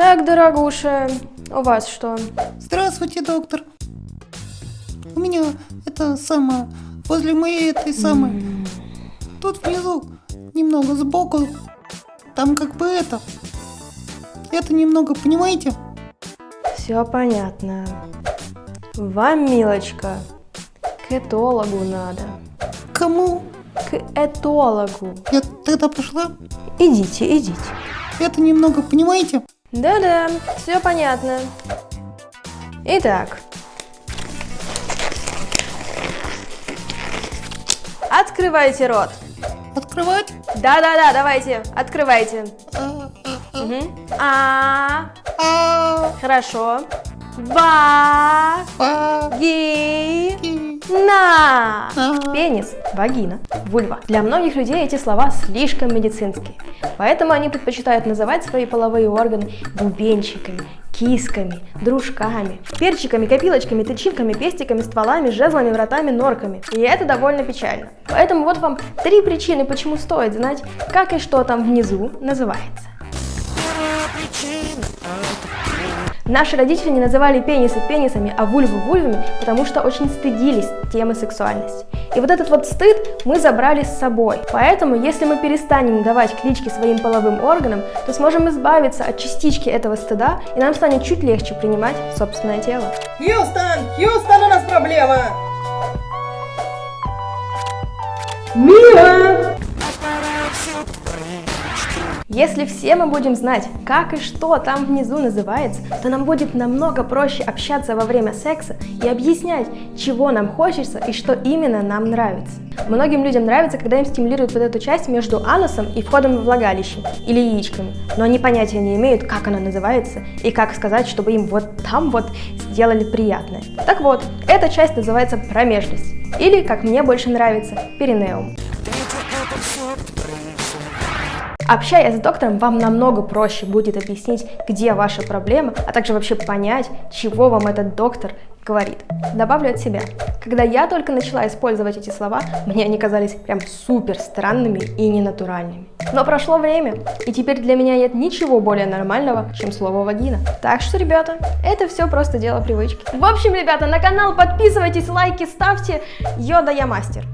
Так, дорогуша, у вас что? Здравствуйте, доктор. У меня это самое, возле моей этой самой, тут внизу, немного сбоку, там как бы это, это немного, понимаете? Все понятно. Вам, милочка, к этологу надо. Кому? К этологу. Я тогда пошла, Идите, идите. это немного, понимаете? Да-да, все понятно. Итак. Открывайте рот. Открывать? Да-да-да, давайте, открывайте. А, а, Мгм. А, а, хорошо. Ва, а, ги, на. Пенис, вагина, вульва. Для многих людей эти слова слишком медицинские, поэтому они предпочитают называть свои половые органы бубенчиками, кисками, дружками, перчиками, копилочками, тычинками, пестиками, стволами, жезлами, вратами, норками. И это довольно печально. Поэтому вот вам три причины, почему стоит знать, как и что там внизу называется. Наши родители не называли пенисы пенисами, а вульвы вульвами, потому что очень стыдились темы сексуальности. И вот этот вот стыд мы забрали с собой. Поэтому, если мы перестанем давать клички своим половым органам, то сможем избавиться от частички этого стыда, и нам станет чуть легче принимать собственное тело. Хьюстон! Хьюстон, у нас проблема! Если все мы будем знать, как и что там внизу называется, то нам будет намного проще общаться во время секса и объяснять, чего нам хочется и что именно нам нравится. Многим людям нравится, когда им стимулируют вот эту часть между анусом и входом во влагалище или яичками, но они понятия не имеют, как она называется и как сказать, чтобы им вот там вот сделали приятное. Так вот, эта часть называется промежность или, как мне больше нравится, перинеум. Общаясь с доктором, вам намного проще будет объяснить, где ваша проблема, а также вообще понять, чего вам этот доктор говорит. Добавлю от себя. Когда я только начала использовать эти слова, мне они казались прям супер странными и ненатуральными. Но прошло время, и теперь для меня нет ничего более нормального, чем слово вагина. Так что, ребята, это все просто дело привычки. В общем, ребята, на канал подписывайтесь, лайки ставьте. Йода я мастер.